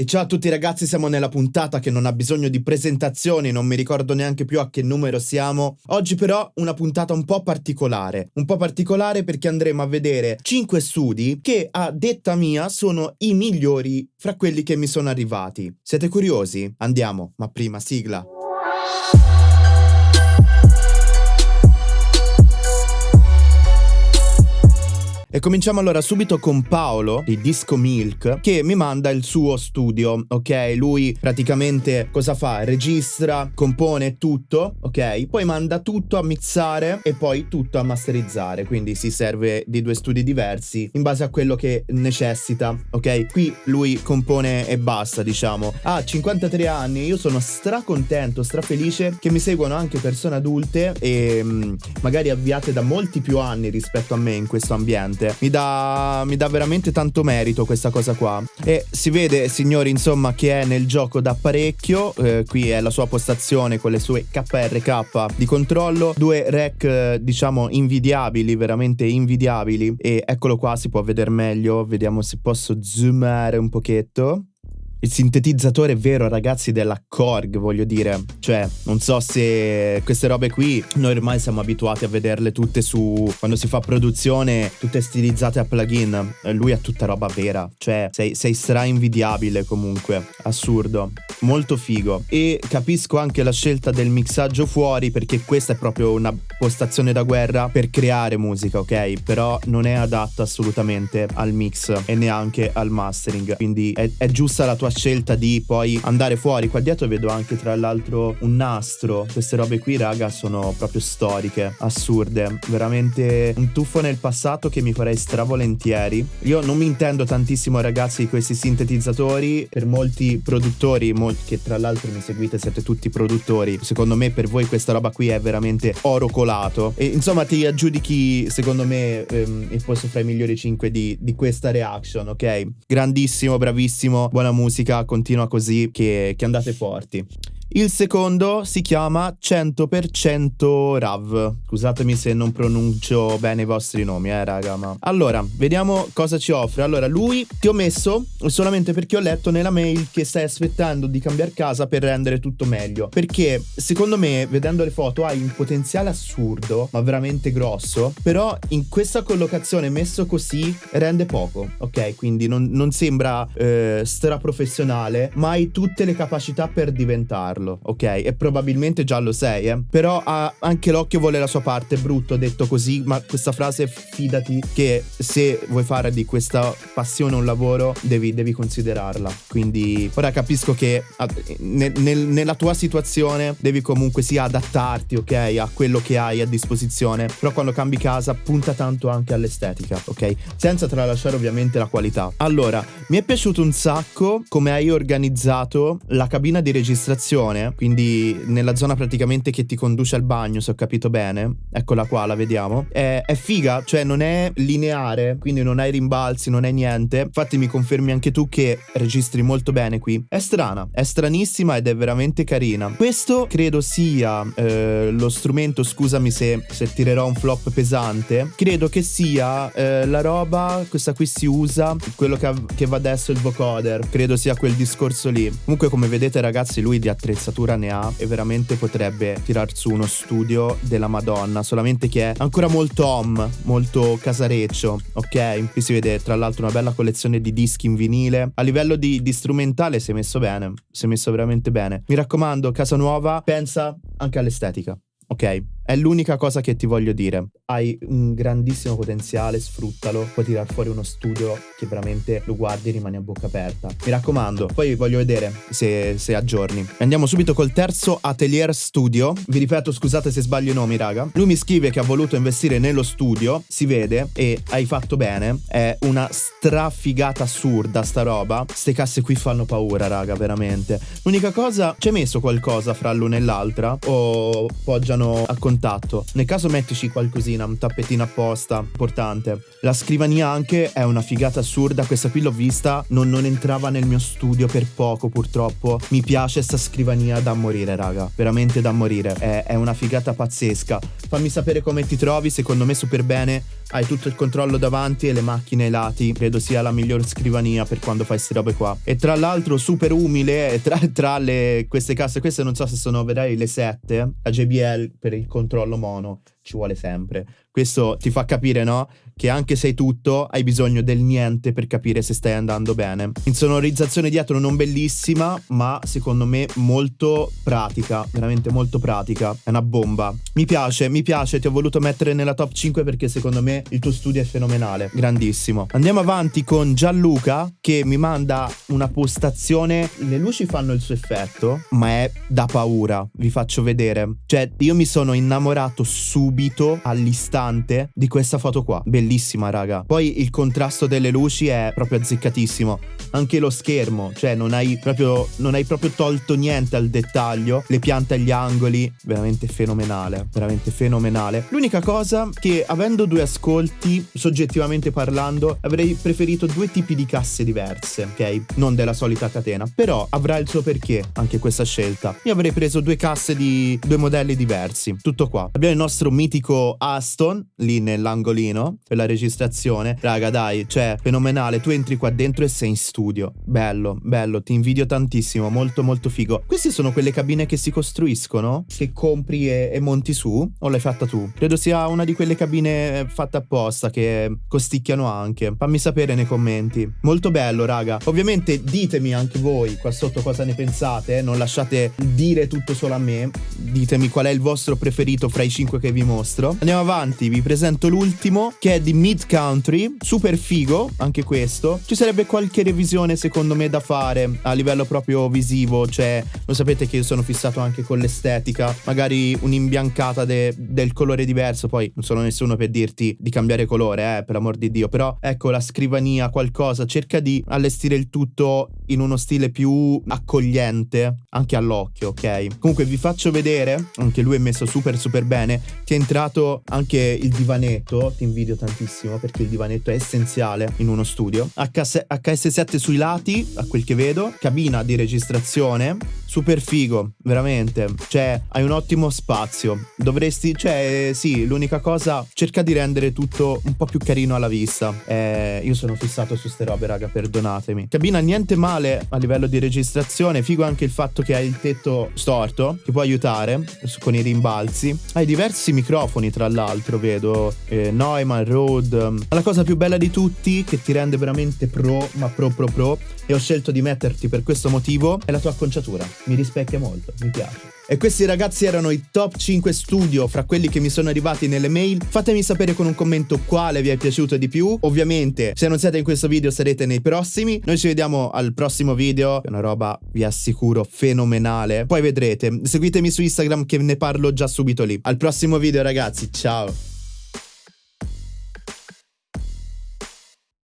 E ciao a tutti ragazzi, siamo nella puntata che non ha bisogno di presentazioni, non mi ricordo neanche più a che numero siamo. Oggi però una puntata un po' particolare, un po' particolare perché andremo a vedere 5 studi che a detta mia sono i migliori fra quelli che mi sono arrivati. Siete curiosi? Andiamo, ma prima sigla. E cominciamo allora subito con Paolo di Disco Milk che mi manda il suo studio, ok? Lui praticamente cosa fa? Registra, compone tutto, ok? Poi manda tutto a mixare e poi tutto a masterizzare, quindi si serve di due studi diversi in base a quello che necessita, ok? Qui lui compone e basta, diciamo. Ha 53 anni, io sono stracontento, strafelice che mi seguono anche persone adulte e mm, magari avviate da molti più anni rispetto a me in questo ambiente veramente. Mi dà, mi dà veramente tanto merito questa cosa qua. E si vede, signori, insomma, che è nel gioco da parecchio. Eh, qui è la sua postazione con le sue KRK di controllo. Due rec, eh, diciamo, invidiabili, veramente invidiabili. E eccolo qua, si può vedere meglio. Vediamo se posso zoomare un pochetto il sintetizzatore vero, ragazzi, della Korg, voglio dire. Cioè, non so se queste robe qui noi ormai siamo abituati a vederle tutte su quando si fa produzione, tutte stilizzate a plugin. Lui ha tutta roba vera. Cioè, sei, sei stra invidiabile comunque. Assurdo. Molto figo. E capisco anche la scelta del mixaggio fuori perché questa è proprio una postazione da guerra per creare musica, ok? Però non è adatta assolutamente al mix e neanche al mastering. Quindi è, è giusta la tua sua scelta di poi andare fuori. Qua dietro vedo anche tra l'altro un nastro. Queste robe qui, raga, sono proprio storiche, assurde. Veramente un tuffo nel passato che mi farei stravolentieri. Io non mi intendo tantissimo, ragazzi, di questi sintetizzatori. Per molti produttori, molti, che tra l'altro mi seguite, siete tutti produttori. Secondo me per voi questa roba qui è veramente oro colato. E insomma ti aggiudichi, secondo me, ehm, il posto fra i migliori 5 di, di questa reaction, ok? Grandissimo, bravissimo, buona musica musica continua così che, che andate forti. Il secondo si chiama 100% Rav. Scusatemi se non pronuncio bene i vostri nomi, eh, raga. Ma... Allora, vediamo cosa ci offre. Allora, lui ti ho messo solamente perché ho letto nella mail che stai aspettando di cambiare casa per rendere tutto meglio. Perché secondo me, vedendo le foto, hai un potenziale assurdo, ma veramente grosso. Però in questa collocazione messo così rende poco, ok? Quindi non, non sembra eh, straprofessionale, ma hai tutte le capacità per diventarlo farlo, ok? E probabilmente già lo sei, eh? Però ha anche l'occhio vuole la sua parte, brutto detto così, ma questa frase fidati che se vuoi fare di questa passione un lavoro devi, devi considerarla. Quindi ora capisco che nel, nel, nella tua situazione devi comunque sia adattarti, ok? A quello che hai a disposizione, però quando cambi casa punta tanto anche all'estetica, ok? Senza tralasciare ovviamente la qualità. Allora, mi è piaciuto un sacco come hai organizzato la cabina di registrazione stazione, quindi nella zona praticamente che ti conduce al bagno, se ho capito bene. Eccola qua, la vediamo. È, è figa, cioè non è lineare, quindi non hai rimbalzi, non hai niente. Infatti mi confermi anche tu che registri molto bene qui. È strana, è stranissima ed è veramente carina. Questo credo sia eh, lo strumento, scusami se, se, tirerò un flop pesante, credo che sia eh, la roba, questa qui si usa, quello che, che va adesso il vocoder, credo sia quel discorso lì. Comunque come vedete ragazzi lui di attrezzatura attrezzatura ne ha e veramente potrebbe tirar su uno studio della Madonna, solamente che è ancora molto home, molto casareccio, ok? Qui si vede tra l'altro una bella collezione di dischi in vinile. A livello di, di strumentale si è messo bene, si è messo veramente bene. Mi raccomando, casa nuova, pensa anche all'estetica, ok? È l'unica cosa che ti voglio dire. Hai un grandissimo potenziale, sfruttalo. Puoi tirare fuori uno studio che veramente lo guardi e rimani a bocca aperta. Mi raccomando, poi voglio vedere se, se aggiorni. Andiamo subito col terzo Atelier Studio. Vi ripeto, scusate se sbaglio i nomi, raga. Lui mi scrive che ha voluto investire nello studio. Si vede e hai fatto bene. È una strafigata assurda sta roba. Ste casse qui fanno paura, raga, veramente. L'unica cosa, hai messo qualcosa fra l'una e l'altra? O poggiano a contatto? Contatto. Nel caso mettici qualcosina, un tappetino apposta, importante. La scrivania anche è una figata assurda, questa qui l'ho vista, non, non entrava nel mio studio per poco purtroppo. Mi piace sta scrivania da morire, raga, veramente da morire. È, è una figata pazzesca. Fammi sapere come ti trovi, secondo me super bene. Hai tutto il controllo davanti e le macchine ai lati. Credo sia la miglior scrivania per quando fai queste robe qua. E tra l'altro super umile, tra, tra le, queste casse, queste non so se sono, vedrai, le 7, la JBL per il controllo mono ci vuole sempre. Questo ti fa capire, no? Che anche se hai tutto, hai bisogno del niente per capire se stai andando bene. Insonorizzazione dietro non bellissima, ma secondo me molto pratica, veramente molto pratica. È una bomba. Mi piace, mi piace, ti ho voluto mettere nella top 5 perché secondo me il tuo studio è fenomenale, grandissimo. Andiamo avanti con Gianluca che mi manda una postazione. Le luci fanno il suo effetto, ma è da paura. Vi faccio vedere. Cioè, io mi sono innamorato subito all'istante importante di questa foto qua. Bellissima, raga. Poi il contrasto delle luci è proprio azzeccatissimo. Anche lo schermo, cioè non hai proprio, non hai proprio tolto niente al dettaglio. Le piante agli angoli, veramente fenomenale. Veramente fenomenale. L'unica cosa che avendo due ascolti, soggettivamente parlando, avrei preferito due tipi di casse diverse, ok? Non della solita catena. Però avrà il suo perché anche questa scelta. Io avrei preso due casse di due modelli diversi. Tutto qua. Abbiamo il nostro mitico Aston lì nell'angolino per la registrazione. Raga, dai, cioè, fenomenale. Tu entri qua dentro e sei in studio. Bello, bello, ti invidio tantissimo, molto molto figo. Queste sono quelle cabine che si costruiscono, che compri e, e monti su, o l'hai fatta tu? Credo sia una di quelle cabine fatte apposta che costicchiano anche. Fammi sapere nei commenti. Molto bello, raga. Ovviamente ditemi anche voi qua sotto cosa ne pensate, non lasciate dire tutto solo a me. Ditemi qual è il vostro preferito fra i cinque che vi mostro. Andiamo avanti vi presento l'ultimo che è di Mid Country, super figo anche questo. Ci sarebbe qualche revisione secondo me da fare a livello proprio visivo, cioè lo sapete che io sono fissato anche con l'estetica, magari un'imbiancata de- del colore diverso, poi non sono nessuno per dirti di cambiare colore, eh, per amor di Dio, però ecco la scrivania, qualcosa, cerca di allestire il tutto in uno stile più accogliente anche all'occhio, ok? Comunque vi faccio vedere, anche lui è messo super super bene, che è entrato anche il divanetto, ti invidio tantissimo perché il divanetto è essenziale in uno studio. HS- HS7 sui lati, a quel che vedo, cabina di registrazione, super figo, veramente. Cioè, hai un ottimo spazio. Dovresti, cioè, sì, l'unica cosa, cerca di rendere tutto un po' più carino alla vista. Eh, io sono fissato su ste robe, raga, perdonatemi. Cabina niente male a livello di registrazione, figo anche il fatto che hai il tetto storto, che può aiutare con i rimbalzi. Hai diversi microfoni, tra l'altro, vedo eh, Neumann, Rode. La cosa più bella di tutti, che ti rende veramente pro, ma pro pro pro, e ho scelto di metterti per questo motivo, è la tua acconciatura. Mi rispecchia molto, mi piace. E questi ragazzi erano i top 5 studio fra quelli che mi sono arrivati nelle mail. Fatemi sapere con un commento quale vi è piaciuto di più. Ovviamente, se non siete in questo video sarete nei prossimi. Noi ci vediamo al prossimo video. È una roba, vi assicuro, fenomenale. Poi vedrete. Seguitemi su Instagram che ne parlo già subito lì. Al prossimo video ragazzi, ciao!